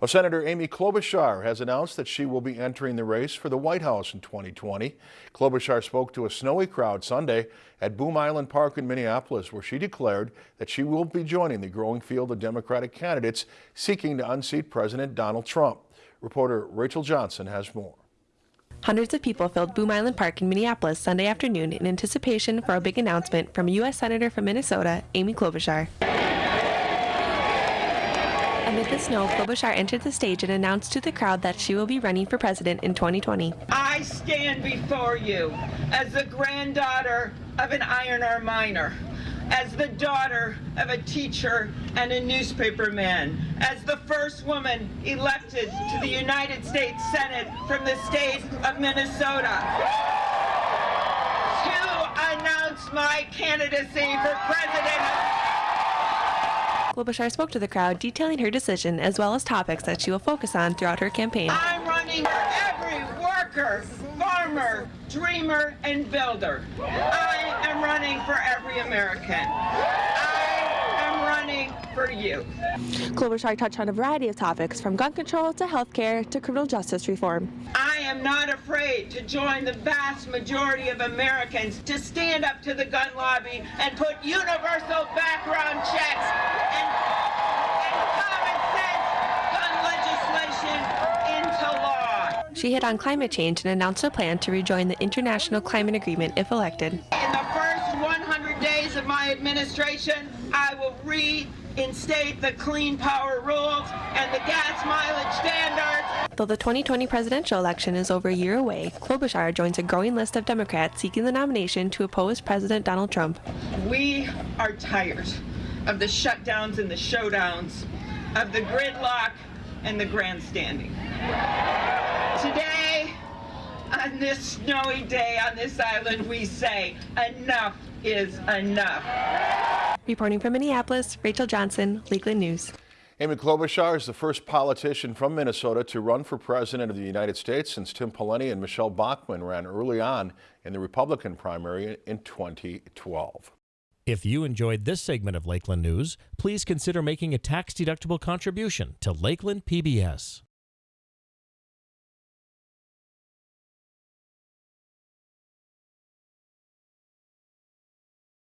Well, Senator Amy Klobuchar has announced that she will be entering the race for the White House in 2020. Klobuchar spoke to a snowy crowd Sunday at Boom Island Park in Minneapolis, where she declared that she will be joining the growing field of Democratic candidates seeking to unseat President Donald Trump. Reporter Rachel Johnson has more. Hundreds of people filled Boom Island Park in Minneapolis Sunday afternoon in anticipation for a big announcement from U.S. Senator from Minnesota, Amy Klobuchar. The snow, Klobuchar entered the stage and announced to the crowd that she will be running for president in 2020. I stand before you as the granddaughter of an iron ore miner, as the daughter of a teacher and a newspaperman, as the first woman elected to the United States Senate from the state of Minnesota. To announce my candidacy for president Klobuchar spoke to the crowd, detailing her decision as well as topics that she will focus on throughout her campaign. I'm running for every worker, farmer, dreamer, and builder. I am running for every American. I am running for you. Klobuchar touched on a variety of topics, from gun control to health care to criminal justice reform. I am not afraid to join the vast majority of Americans to stand up to the gun lobby and put universal background checks She hit on climate change and announced a plan to rejoin the International Climate Agreement if elected. In the first 100 days of my administration, I will reinstate the clean power rules and the gas mileage standards. Though the 2020 presidential election is over a year away, Klobuchar joins a growing list of Democrats seeking the nomination to oppose President Donald Trump. We are tired of the shutdowns and the showdowns, of the gridlock and the grandstanding. Today, on this snowy day on this island, we say enough is enough. Reporting from Minneapolis, Rachel Johnson, Lakeland News. Amy Klobuchar is the first politician from Minnesota to run for president of the United States since Tim Pawlenty and Michele Bachmann ran early on in the Republican primary in 2012. If you enjoyed this segment of Lakeland News, please consider making a tax-deductible contribution to Lakeland PBS.